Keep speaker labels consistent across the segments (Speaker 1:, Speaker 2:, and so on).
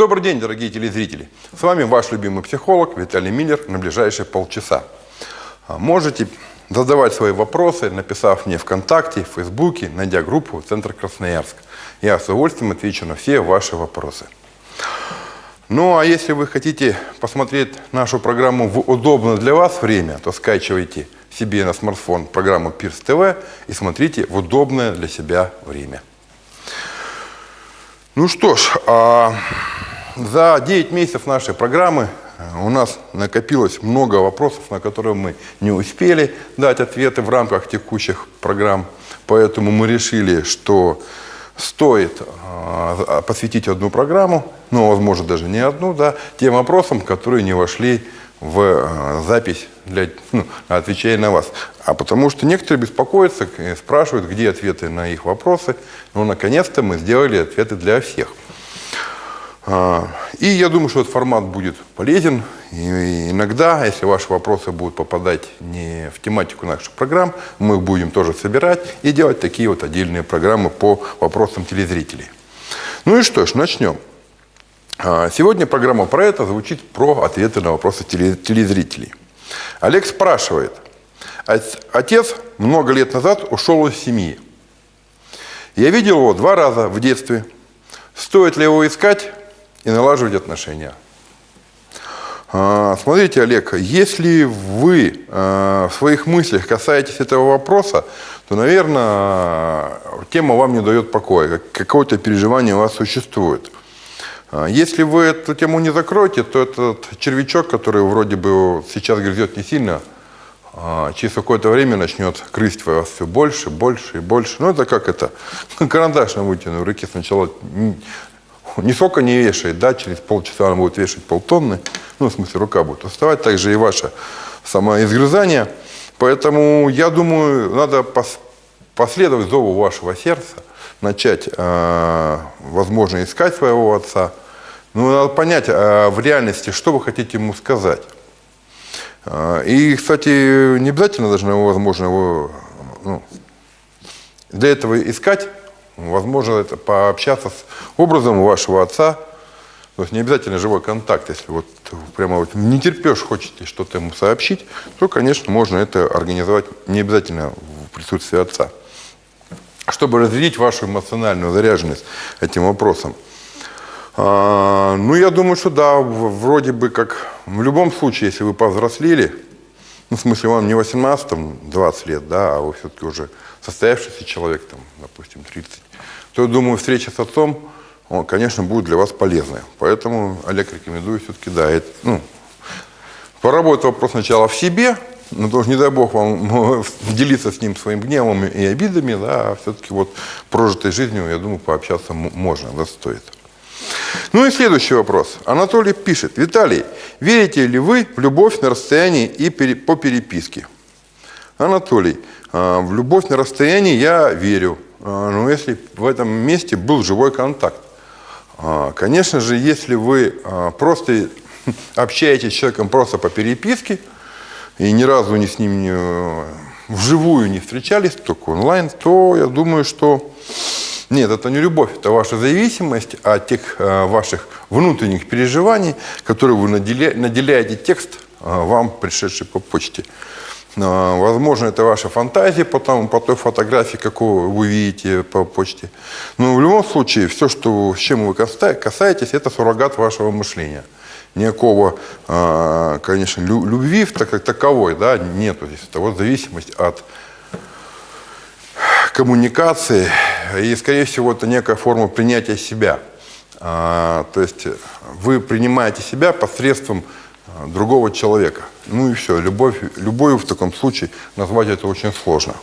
Speaker 1: Добрый день, дорогие телезрители! С вами ваш любимый психолог Виталий Миллер на ближайшие полчаса. А, можете задавать свои вопросы, написав мне ВКонтакте, в Фейсбуке, найдя группу «Центр Красноярск». Я с удовольствием отвечу на все ваши вопросы. Ну, а если вы хотите посмотреть нашу программу в удобное для вас время, то скачивайте себе на смартфон программу Пирс ТВ и смотрите в удобное для себя время. Ну что ж, а за 9 месяцев нашей программы э, у нас накопилось много вопросов, на которые мы не успели дать ответы в рамках текущих программ. Поэтому мы решили, что стоит э, посвятить одну программу, ну, возможно, даже не одну, да, тем вопросам, которые не вошли в э, запись, для, ну, отвечая на вас. А потому что некоторые беспокоятся, спрашивают, где ответы на их вопросы. Ну, наконец-то мы сделали ответы для всех. А, и я думаю, что этот формат будет полезен. И иногда, если ваши вопросы будут попадать не в тематику наших программ, мы их будем тоже собирать и делать такие вот отдельные программы по вопросам телезрителей. Ну и что ж, начнем. А, сегодня программа про это звучит про ответы на вопросы телезрителей. Олег спрашивает. Отец много лет назад ушел из семьи. Я видел его два раза в детстве. Стоит ли его искать и налаживать отношения? А, смотрите, Олег, если вы а, в своих мыслях касаетесь этого вопроса, то, наверное, тема вам не дает покоя, какое-то переживание у вас существует. А, если вы эту тему не закроете, то этот червячок, который вроде бы сейчас грызет не сильно, а, через какое-то время начнет крыть вас все больше, больше и больше. Ну, это как это, карандаш на вытянутой руке сначала нисколько не вешает, да, через полчаса он будет вешать полтонны, ну, в смысле, рука будет уставать, также и ваше самоизгрызание. Поэтому, я думаю, надо последовать зову вашего сердца, начать, э, возможно, искать своего отца. Ну, надо понять э, в реальности, что вы хотите ему сказать. Э, и, кстати, не обязательно должны, возможно, его ну, для этого искать. Возможно, это пообщаться с образом вашего отца. То есть не обязательно живой контакт. Если вот прямо вот не терпешь, хочете что-то ему сообщить, то, конечно, можно это организовать не обязательно в присутствии отца чтобы разделить вашу эмоциональную заряженность этим вопросом. А, ну, я думаю, что да, вроде бы как в любом случае, если вы повзрослели, ну, в смысле, вам не 18, там, 20 лет, да, а вы все-таки уже состоявшийся человек, там, допустим, 30, то, я думаю, встреча с отцом, он, конечно, будет для вас полезной. Поэтому, Олег, рекомендую все-таки, да, это, ну, поработать вопрос сначала в себе, ну, тоже не дай бог вам делиться с ним своим гневом и обидами, да, а все-таки вот прожитой жизнью, я думаю, пообщаться можно, да, стоит. Ну и следующий вопрос. Анатолий пишет. Виталий, верите ли вы в любовь на расстоянии и по переписке? Анатолий, а, в любовь на расстоянии я верю. А, но если в этом месте был живой контакт. А, конечно же, если вы просто общаетесь с человеком просто по переписке, и ни разу не с ним не, вживую не встречались, только онлайн, то я думаю, что нет, это не любовь, это ваша зависимость от тех э, ваших внутренних переживаний, которые вы наделя, наделяете текст э, вам, пришедший по почте. Э, возможно, это ваша фантазия по, тому, по той фотографии, какую вы видите по почте. Но в любом случае, все, что, с чем вы касаетесь, это суррогат вашего мышления никакого, конечно, любви как таковой да, нету здесь. Это вот зависимость от коммуникации и, скорее всего, это некая форма принятия себя. А, то есть вы принимаете себя посредством а, другого человека. Ну и все, любовь, любовью в таком случае назвать это очень сложно.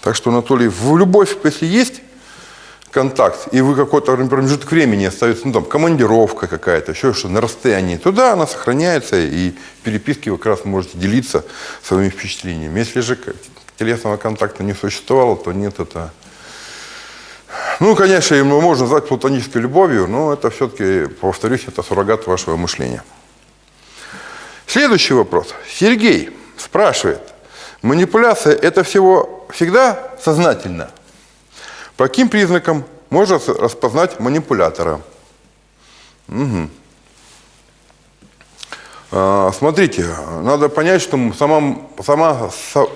Speaker 1: Так что, Анатолий, в любовь, если есть контакт, и вы какой-то промежуток времени остается, ну там, командировка какая-то, еще что на расстоянии, туда она сохраняется, и в переписке вы как раз можете делиться своими впечатлениями. Если же телесного контакта не существовало, то нет, это... Ну, конечно, его можно назвать платонической любовью, но это все-таки, повторюсь, это суррогат вашего мышления. Следующий вопрос. Сергей спрашивает, манипуляция – это всего всегда сознательно – по каким признакам можно распознать манипулятора? Угу. Смотрите, надо понять, что сама, сама,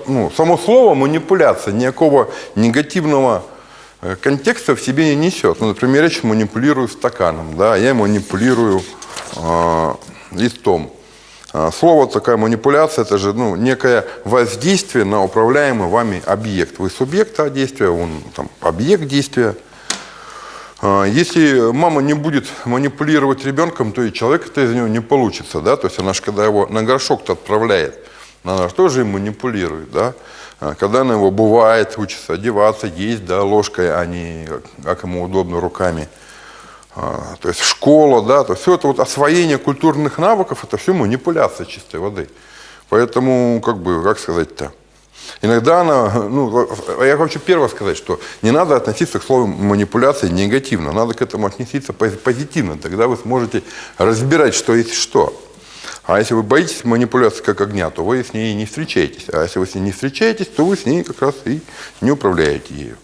Speaker 1: ну, само слово манипуляция никакого негативного контекста в себе не несет. Ну, например, я манипулирую стаканом, да, я манипулирую э, листом. А, слово такая манипуляция, это же ну, некое воздействие на управляемый вами объект. Вы субъект действия, он там, объект действия. А, если мама не будет манипулировать ребенком, то и человек-то из него не получится. Да? То есть она же, когда его на горшок-то отправляет, она же тоже им манипулирует. Да? А, когда она его бывает, учится одеваться, есть да, ложкой, а не как ему удобно руками. А, то есть школа, да, то есть все это вот освоение культурных навыков, это все манипуляция чистой воды. Поэтому, как бы, как сказать-то, иногда она, ну, я хочу первое сказать, что не надо относиться к слову манипуляция негативно, надо к этому относиться позитивно, тогда вы сможете разбирать, что есть что. А если вы боитесь манипуляции как огня, то вы с ней не встречаетесь. А если вы с ней не встречаетесь, то вы с ней как раз и не управляете ею.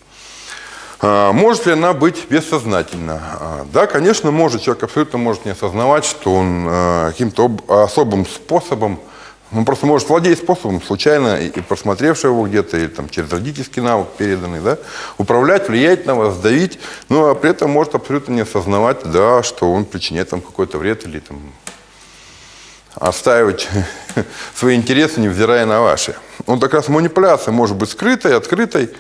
Speaker 1: А, может ли она быть бессознательна? А, да, конечно, может. Человек абсолютно может не осознавать, что он а, каким-то особым способом, он просто может владеть способом, случайно и просмотревший его где-то, или там через родительский навык переданный, да, управлять, влиять на вас, давить, но а при этом может абсолютно не осознавать, да, что он причиняет там какой-то вред или там отстаивать свои интересы, невзирая на ваши. Он как раз манипуляция может быть скрытой, открытой,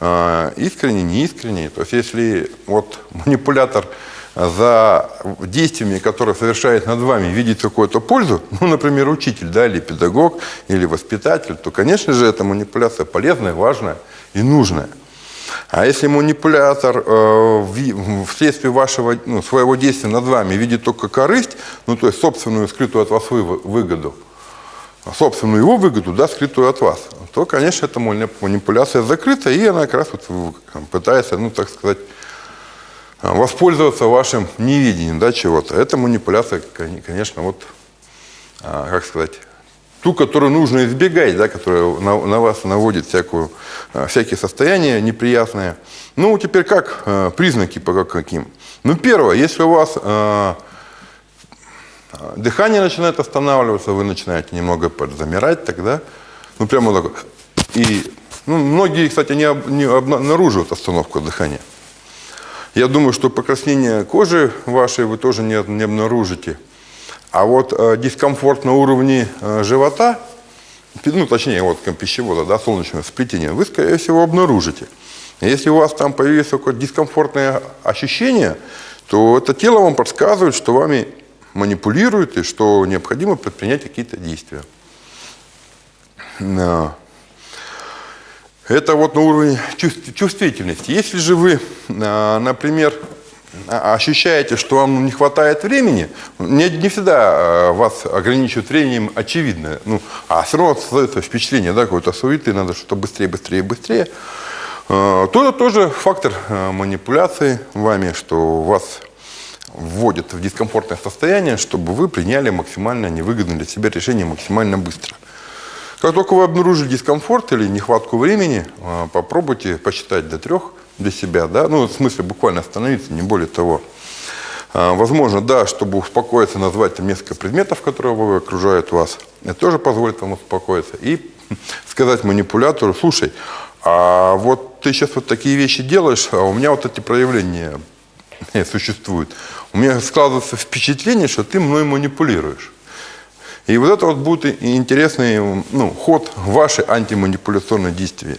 Speaker 1: а, искренне, неискренне. То есть если вот манипулятор за действиями, которые совершает над вами, видит какую-то пользу, ну, например, учитель, да, или педагог, или воспитатель, то, конечно же, эта манипуляция полезная, важная и нужная. А если манипулятор э, вследствие вашего, ну, своего действия над вами видит только корысть, ну, то есть собственную скрытую от вас выгоду, собственную его выгоду, да, скрытую от вас, то, конечно, эта манипуляция закрыта, и она как раз вот пытается, ну, так сказать, воспользоваться вашим невидением да, чего-то. Эта манипуляция, конечно, вот, а, как сказать, ту, которую нужно избегать, да, которая на, на вас наводит всякую, а, всякие состояния неприятные. Ну, теперь как а, признаки по каким? Ну, первое, если у вас дыхание начинает останавливаться, вы начинаете немного подзамирать, тогда, ну прямо так, и ну, многие, кстати, не, не обнаруживают остановку дыхания. Я думаю, что покраснение кожи вашей вы тоже не, не обнаружите. А вот э, дискомфорт на уровне э, живота, ну, точнее, вот пищевода, да, солнечного сплетения, вы, скорее всего, обнаружите. Если у вас там появилось какое-то дискомфортное ощущение, то это тело вам подсказывает, что вами манипулирует и что необходимо предпринять какие-то действия. Это вот на уровне чувствительности. Если же вы, а, например, ощущаете, что вам не хватает времени, не, не всегда а, вас ограничивают временем, очевидно. Ну, а все равно создается впечатление, да, какой-то суеты, надо что-то быстрее, быстрее, быстрее. То это тоже фактор манипуляции вами, что вас вводят в дискомфортное состояние, чтобы вы приняли максимально невыгодное для себя решение максимально быстро. Как только вы обнаружили дискомфорт или нехватку времени, а, попробуйте посчитать до трех для себя, да, ну, в смысле буквально остановиться, не более того. А, возможно, да, чтобы успокоиться, назвать там несколько предметов, которые окружают вас. Это тоже позволит вам успокоиться. И сказать манипулятору, слушай, а вот ты сейчас вот такие вещи делаешь, а у меня вот эти проявления существуют у меня складывается впечатление, что ты мной манипулируешь. И вот это вот будет интересный ну, ход вашей антиманипуляционной действия.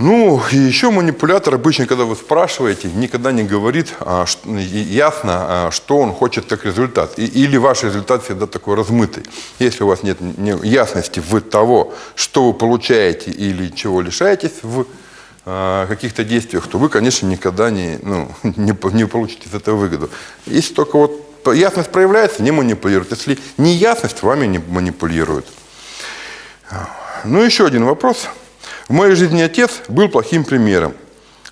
Speaker 1: Ну, и еще манипулятор обычно, когда вы спрашиваете, никогда не говорит а, что, ясно, а, что он хочет как результат. И, или ваш результат всегда такой размытый. Если у вас нет не, ясности в того, что вы получаете или чего лишаетесь в каких-то действиях, то вы, конечно, никогда не, ну, не, не получите из этого выгоду. Если только вот ясность проявляется, не манипулируют. Если не ясность, вами не манипулируют. Ну, еще один вопрос. В моей жизни отец был плохим примером.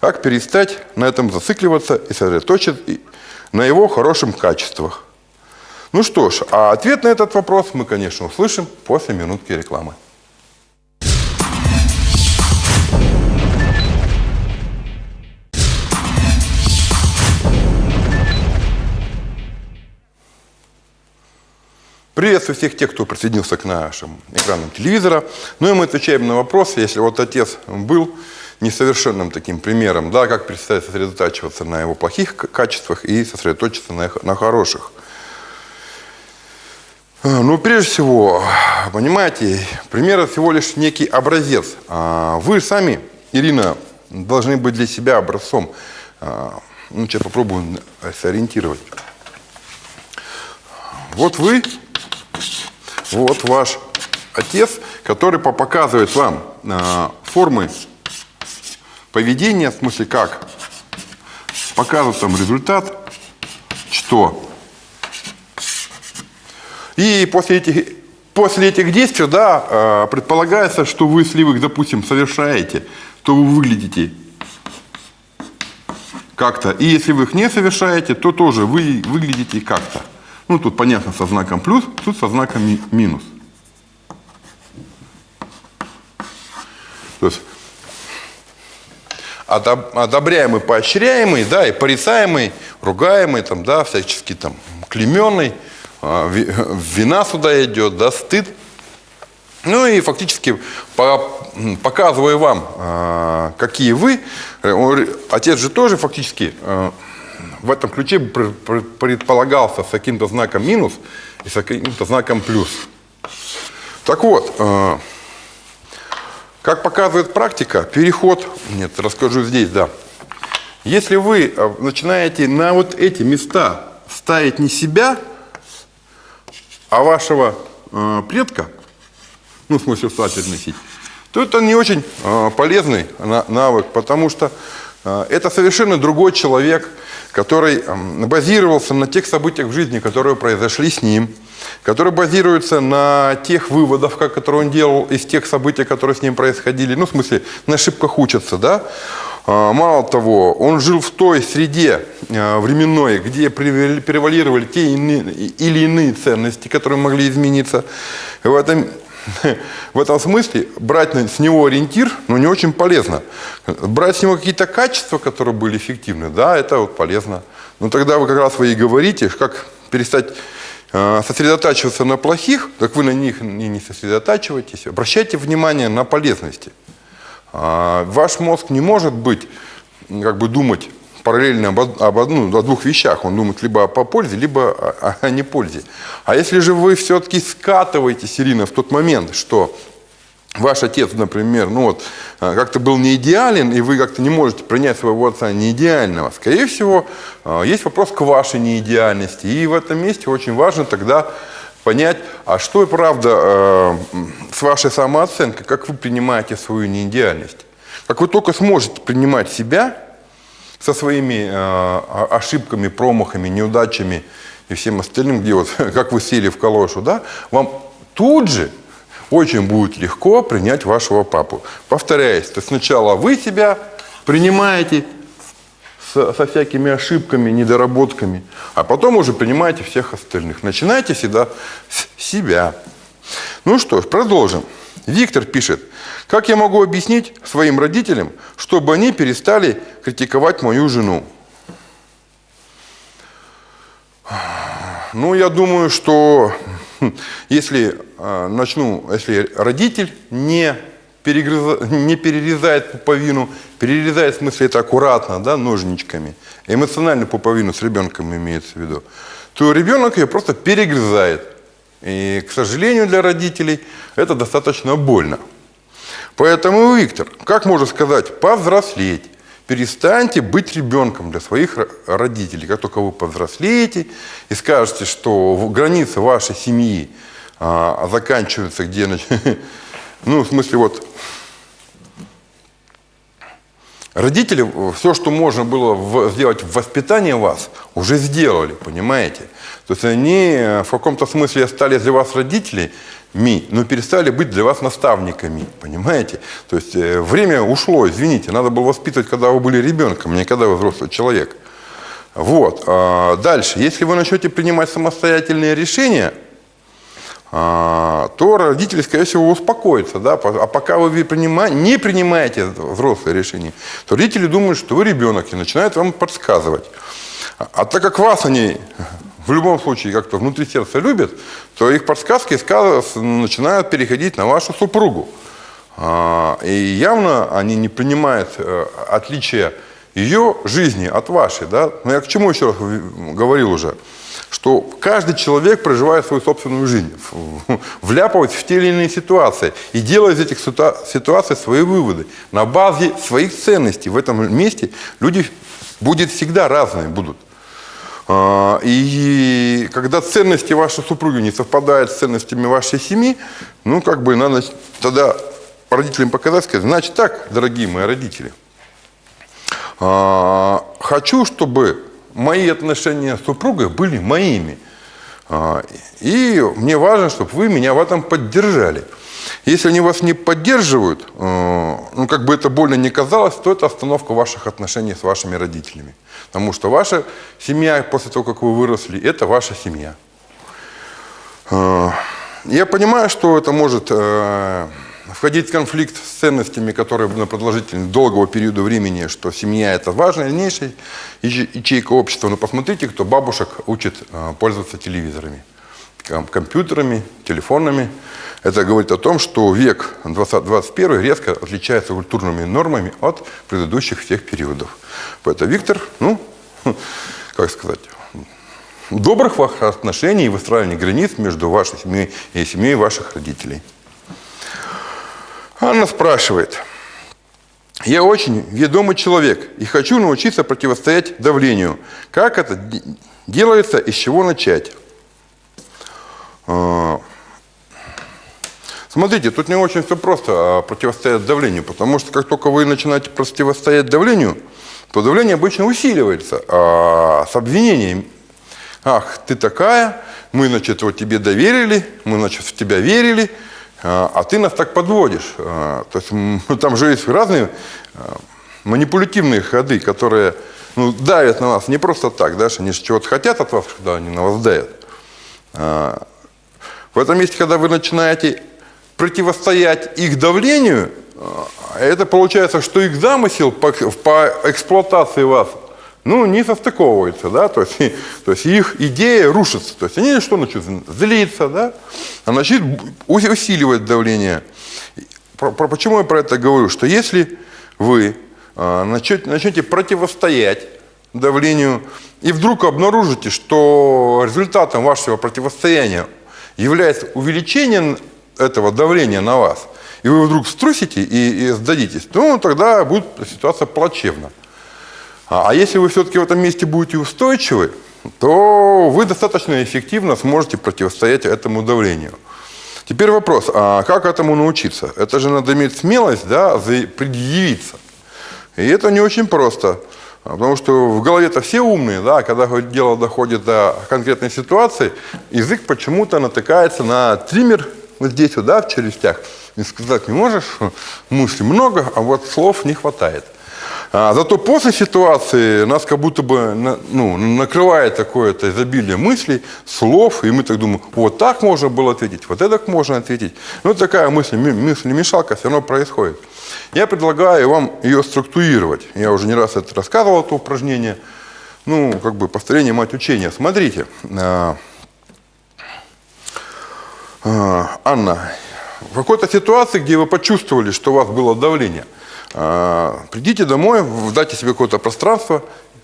Speaker 1: Как перестать на этом зацикливаться и сосредоточиться на его хороших качествах? Ну что ж, а ответ на этот вопрос мы, конечно, услышим после минутки рекламы. Приветствую всех тех, кто присоединился к нашим экранам телевизора. Ну и мы отвечаем на вопрос, если вот отец был несовершенным таким примером, да, как перестать сосредотачиваться на его плохих качествах и сосредоточиться на, их, на хороших. А, ну, прежде всего, понимаете, пример всего лишь некий образец. А, вы сами, Ирина, должны быть для себя образцом. А, ну, сейчас попробую сориентировать. Вот вы, вот ваш отец, который показывает вам формы поведения, в смысле как показывает там результат, что. И после этих, после этих действий, да, э, предполагается, что вы, если вы их, допустим, совершаете, то вы выглядите как-то. И если вы их не совершаете, то тоже вы выглядите как-то. Ну, тут понятно со знаком плюс, тут со знаком минус. То есть одобряемый, поощряемый, да, и порицаемый, ругаемый, там, да, всячески там клеменный, а, вина сюда идет, да, стыд. Ну и фактически показывая вам, а, какие вы, э, отец же тоже фактически а, в этом ключе предполагался с каким-то знаком минус и с каким-то знаком плюс. Так вот, как показывает практика, переход, нет, расскажу здесь, да. Если вы э, начинаете на вот эти места ставить не себя, а вашего э, предка, ну, в смысле встать носить, то это не очень э, полезный навык, потому что э, это совершенно другой человек, который базировался на тех событиях в жизни, которые произошли с ним, который базируется на тех выводах, которые он делал из тех событий, которые с ним происходили. Ну, в смысле, на ошибках учатся, да? А, мало того, он жил в той среде а, временной, где превалировали те или иные ценности, которые могли измениться. В этом, в этом смысле брать с него ориентир ну, не очень полезно. Брать с него какие-то качества, которые были эффективны, да, это вот полезно. Но тогда вы как раз вы и говорите, как перестать а, сосредотачиваться на плохих, так вы на них и не сосредотачивайтесь. Обращайте внимание на полезности. А, ваш мозг не может быть, как бы думать параллельно об, об, ну, о двух вещах. Он думает либо о пользе, либо о, о непользе. А если же вы все-таки скатываетесь, Ирина, в тот момент, что ваш отец, например, ну вот, а, как-то был не идеален, и вы как-то не можете принять своего отца не идеального, скорее всего, а, есть вопрос к вашей неидеальности. И в этом месте очень важно тогда понять, а что и правда а, с вашей самооценкой, как вы принимаете свою неидеальность. Как вы только сможете принимать себя со своими ошибками, промахами, неудачами и всем остальным, где вот, как вы сели в калошу, да, вам тут же очень будет легко принять вашего папу. Повторяюсь, то сначала вы себя принимаете со, со всякими ошибками, недоработками, а потом уже принимаете всех остальных. Начинайте всегда с себя. Ну что ж, продолжим. Виктор пишет, как я могу объяснить своим родителям, чтобы они перестали критиковать мою жену? Ну, я думаю, что если а, начну, если родитель не, перегрыза, не перерезает пуповину, перерезает в смысле это аккуратно, да, ножничками, эмоциональную пуповину с ребенком имеется в виду, то ребенок ее просто перегрызает. И, к сожалению, для родителей это достаточно больно. Поэтому, Виктор, как можно сказать, повзрослеть, перестаньте быть ребенком для своих родителей. Как только вы повзрослеете и скажете, что границы вашей семьи а, заканчиваются где... Ну, в смысле, вот Родители все, что можно было сделать в воспитании вас, уже сделали, понимаете? То есть они в каком-то смысле стали для вас родителями, но перестали быть для вас наставниками, понимаете? То есть э, время ушло, извините, надо было воспитывать, когда вы были ребенком, не когда вы взрослый человек. Вот. А дальше, если вы начнете принимать самостоятельные решения, а, то родители, скорее всего, успокоятся. Да? А пока вы не принимаете взрослые решения, то родители думают, что вы ребенок и начинают вам подсказывать. А так как вас они в любом случае как-то внутри сердца любят, то их подсказки начинают переходить на вашу супругу. А, и явно они не принимают э, отличия ее жизни от вашей. Да? Но я к чему еще раз говорил уже? Что каждый человек проживает свою собственную жизнь, вляпывается в те или иные ситуации и делает из этих ситуаций свои выводы. На базе своих ценностей в этом месте люди будут всегда разные будут. А, и когда ценности вашей супруги не совпадают с ценностями вашей семьи, ну, как бы надо тогда родителям показать, сказать, значит так, дорогие мои родители, а, хочу, чтобы мои отношения с супругой были моими. А, и мне важно, чтобы вы меня в этом поддержали. Если они вас не поддерживают, а, ну, как бы это больно не казалось, то это остановка ваших отношений с вашими родителями. Потому что ваша семья, после того, как вы выросли, это ваша семья. Я понимаю, что это может э, входить в конфликт с ценностями, которые на продолжительность долгого периода времени, что семья – это важнейшая ячейка общества. Но посмотрите, кто бабушек учит э, пользоваться телевизорами, компьютерами, телефонами. Это говорит о том, что век 20, 21 резко отличается культурными нормами от предыдущих всех периодов. Поэтому Виктор, ну, как сказать, добрых отношений и выстраивания границ между вашей семьей и семьей ваших родителей. Анна спрашивает. Я очень ведомый человек и хочу научиться противостоять давлению. Как это делается и с чего начать? А, смотрите, тут не очень все просто а, противостоять давлению, потому что как только вы начинаете противостоять давлению, то давление обычно усиливается а с обвинением. Ах, ты такая, мы, значит, вот тебе доверили, мы, значит, в тебя верили, а, а ты нас так подводишь. А, то есть там же есть разные а, манипулятивные ходы, которые ну, давят на вас не просто так, да, они же чего-то хотят от вас, когда они на вас давят. В этом месте, когда вы начинаете противостоять их давлению, это получается, что их замысел по, по эксплуатации вас ну, не состыковывается, да, то есть, то есть их идея рушится, то есть они что начнут злиться, да, а начнут усиливать давление. Про, про, почему я про это говорю? Что если вы а, начнете, начнете противостоять давлению и вдруг обнаружите, что результатом вашего противостояния является увеличение этого давления на вас, и вы вдруг струсите и, и сдадитесь, то тогда будет ситуация плачевна. А, а если вы все-таки в этом месте будете устойчивы, то вы достаточно эффективно сможете противостоять этому давлению. Теперь вопрос, а как этому научиться? Это же надо иметь смелость, да, предъявиться. И это не очень просто. Потому что в голове-то все умные, да, когда дело доходит до конкретной ситуации, язык почему-то натыкается на триммер вот здесь вот, да, в челюстях. И сказать не можешь, мыслей много, а вот слов не хватает. А, зато после ситуации нас как будто бы ну, накрывает такое-то изобилие мыслей, слов, и мы так думаем, вот так можно было ответить, вот это можно ответить. Ну, такая мысль, мысль-мешалка все равно происходит. Я предлагаю вам ее структурировать. Я уже не раз это рассказывал, это упражнение. Ну, как бы повторение мать учения. Смотрите, а, а, Анна, в какой-то ситуации, где вы почувствовали, что у вас было давление – придите домой, дайте себе какое-то пространство,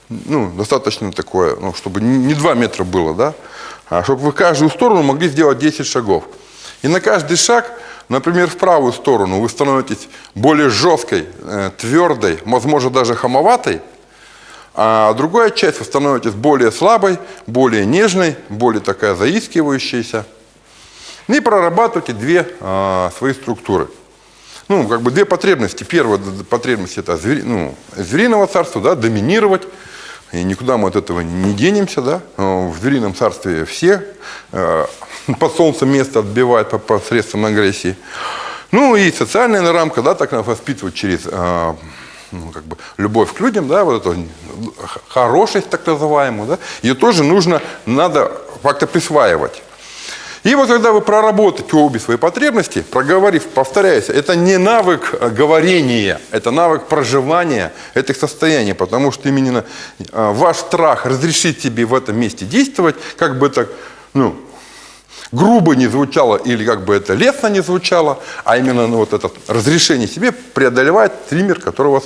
Speaker 1: ну, достаточно такое, ну, чтобы не 2 метра было, да, а чтобы вы каждую сторону могли сделать 10 шагов. И на каждый шаг, например, в правую сторону вы становитесь более жесткой, э, твердой, возможно, даже хамоватой, а другая часть вы становитесь более слабой, более нежной, более такая заискивающаяся. И прорабатывайте две а, свои структуры – ну, как бы две потребности. Первая потребность это звери, ну, звериного царства, да, доминировать. И никуда мы от этого не денемся, да. В зверином царстве все э, под солнцем место отбивают по посредством агрессии. Ну и социальная рамка, да, так нас воспитывать через э, ну, как бы, любовь к людям, да, вот эту хорошесть так называемую, да, ее тоже нужно, надо как-то присваивать. И вот когда вы проработаете обе свои потребности, проговорив, повторяюсь, это не навык э, говорения, это навык проживания этих состояний, потому что именно э, ваш страх разрешит тебе в этом месте действовать, как бы так, ну, грубо не звучало или как бы это лестно не звучало, а именно ну, вот это разрешение себе преодолевает триммер, который у вас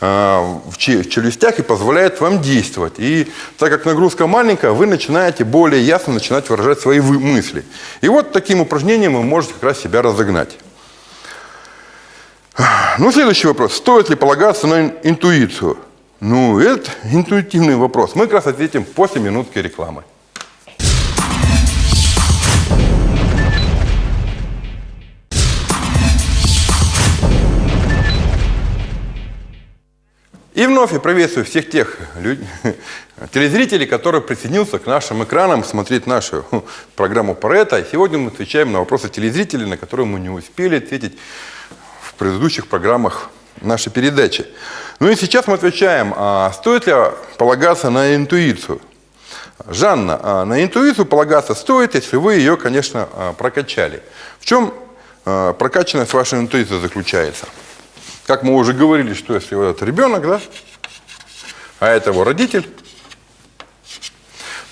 Speaker 1: в челюстях и позволяет вам действовать. И так как нагрузка маленькая, вы начинаете более ясно начинать выражать свои мысли. И вот таким упражнением вы можете как раз себя разогнать. Ну, следующий вопрос. Стоит ли полагаться на интуицию? Ну, это интуитивный вопрос. Мы как раз ответим после минутки рекламы. И вновь я приветствую всех тех людей, телезрителей, которые присоединился к нашим экранам смотреть нашу программу Парета. сегодня мы отвечаем на вопросы телезрителей, на которые мы не успели ответить в предыдущих программах нашей передачи. Ну и сейчас мы отвечаем, а стоит ли полагаться на интуицию? Жанна, а на интуицию полагаться стоит, если вы ее, конечно, а, прокачали. В чем а, прокачанность вашей интуиции заключается? Как мы уже говорили, что если вот этот ребенок, да, а это его родитель,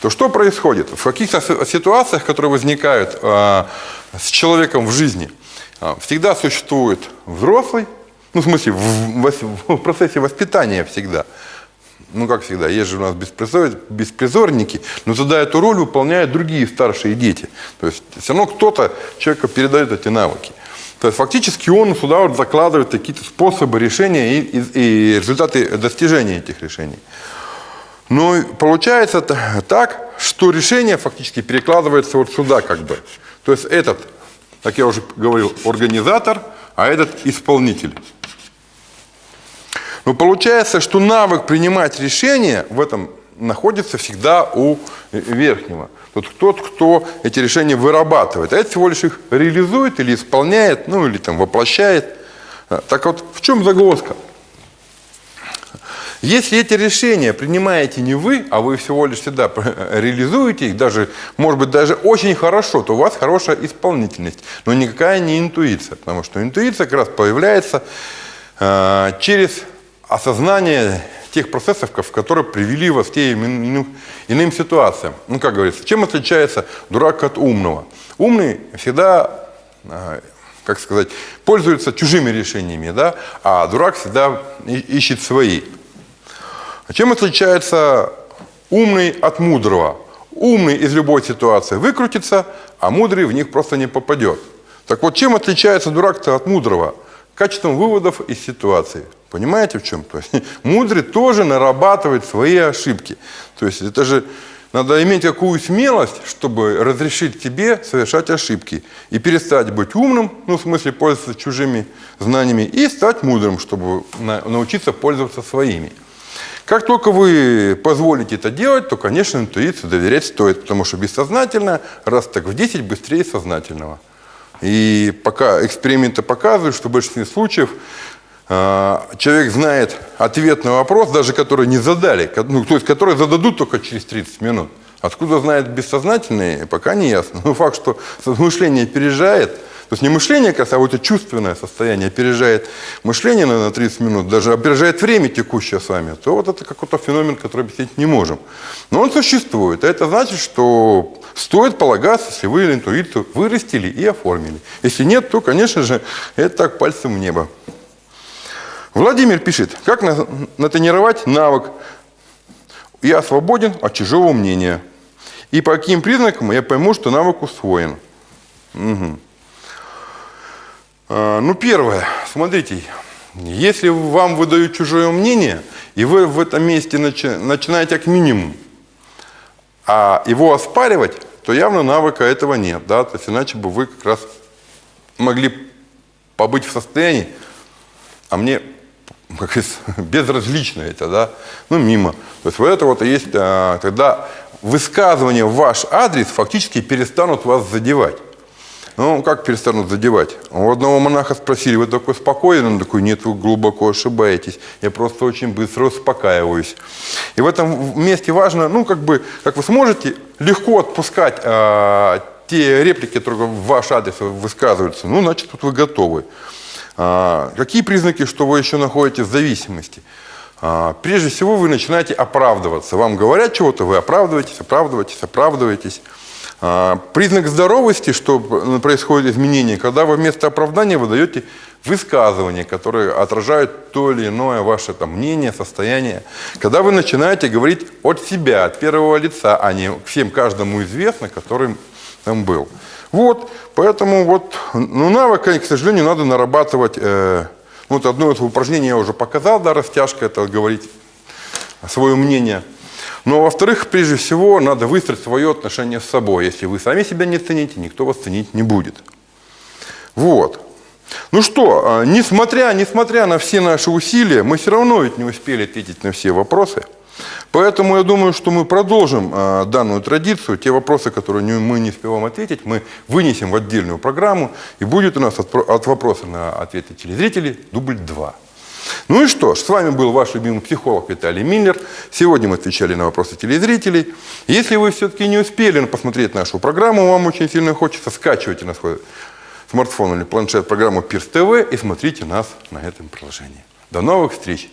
Speaker 1: то что происходит? В каких-то ситуациях, которые возникают э, с человеком в жизни, э, всегда существует взрослый, ну, в смысле, в, в, в процессе воспитания всегда. Ну, как всегда, есть же у нас беспризор, беспризорники, но тогда эту роль выполняют другие старшие дети. То есть все равно кто-то человеку передает эти навыки. То есть фактически он сюда вот закладывает какие-то способы решения и, и, и результаты достижения этих решений. Но получается так, что решение фактически перекладывается вот сюда как бы. То есть этот, как я уже говорил, организатор, а этот исполнитель. Но получается, что навык принимать решения в этом находится всегда у верхнего. Тот, тот, кто эти решения вырабатывает. А это всего лишь их реализует или исполняет, ну или там воплощает. А, так вот, в чем загвоздка? Если эти решения принимаете не вы, а вы всего лишь всегда реализуете их, даже, может быть, даже очень хорошо, то у вас хорошая исполнительность, но никакая не интуиция, потому что интуиция как раз появляется э, через осознание тех процессов, которые привели вас к тем иным, иным ситуациям. Ну, как говорится, чем отличается дурак от умного? Умный всегда, а, как сказать, пользуется чужими решениями, да? а дурак всегда ищет свои. Чем отличается умный от мудрого? Умный из любой ситуации выкрутится, а мудрый в них просто не попадет. Так вот, чем отличается дурак-то от мудрого? Качеством выводов из ситуации. Понимаете в чем? То есть мудрый тоже нарабатывает свои ошибки. То есть это же надо иметь какую смелость, чтобы разрешить тебе совершать ошибки и перестать быть умным, ну в смысле пользоваться чужими знаниями, и стать мудрым, чтобы научиться пользоваться своими. Как только вы позволите это делать, то, конечно, интуиции доверять стоит, потому что бессознательно раз так в 10 быстрее сознательного. И пока эксперименты показывают, что в большинстве случаев человек знает ответ на вопрос, даже который не задали, ну, то есть который зададут только через 30 минут. Откуда знает бессознательный, пока не ясно. Но факт, что мышление опережает, то есть не мышление, а это чувственное состояние опережает мышление на 30 минут, даже опережает время текущее с вами, то вот это какой-то феномен, который объяснить не можем. Но он существует. А это значит, что стоит полагаться, если вы интуицию вырастили и оформили. Если нет, то, конечно же, это так пальцем в небо. Владимир пишет, как натренировать навык «Я свободен от чужого мнения». И по каким признакам я пойму, что навык усвоен. Угу. Ну, первое, смотрите, если вам выдают чужое мнение, и вы в этом месте начи начинаете как минимум а его оспаривать, то явно навыка этого нет. Да? То есть иначе бы вы как раз могли побыть в состоянии, а мне как безразлично это, да, ну, мимо. То есть вот это вот есть, а, тогда высказывания в ваш адрес фактически перестанут вас задевать. Ну, как перестанут задевать? У одного монаха спросили, вы такой спокойный? Он такой, нет, вы глубоко ошибаетесь. Я просто очень быстро успокаиваюсь. И в этом месте важно, ну, как бы, как вы сможете легко отпускать э, те реплики, которые в ваш адрес высказываются, ну, значит, тут вы готовы. А, какие признаки, что вы еще находитесь в зависимости? А, прежде всего, вы начинаете оправдываться. Вам говорят чего-то, вы оправдываетесь, оправдываетесь, оправдываетесь. А, признак здоровости, что происходит изменение, когда вы вместо оправдания вы даете высказывания, которые отражают то или иное ваше там, мнение, состояние. Когда вы начинаете говорить от себя, от первого лица, а не всем каждому известно, который там был. Вот, поэтому вот, ну, навык, к сожалению, надо нарабатывать. Э, вот одно из упражнений я уже показал, да, растяжка, это говорить свое мнение. Но, во-вторых, прежде всего, надо выстроить свое отношение с собой. Если вы сами себя не цените, никто вас ценить не будет. Вот. Ну что, а, несмотря, несмотря на все наши усилия, мы все равно ведь не успели ответить на все вопросы. Поэтому я думаю, что мы продолжим э, данную традицию. Те вопросы, которые мы не успеваем ответить, мы вынесем в отдельную программу. И будет у нас от, от вопроса на ответы телезрителей дубль 2. Ну и что ж, с вами был ваш любимый психолог Виталий Миллер. Сегодня мы отвечали на вопросы телезрителей. Если вы все-таки не успели посмотреть нашу программу, вам очень сильно хочется, скачивайте на свой смартфон или планшет программу Пирс ТВ и смотрите нас на этом приложении. До новых встреч!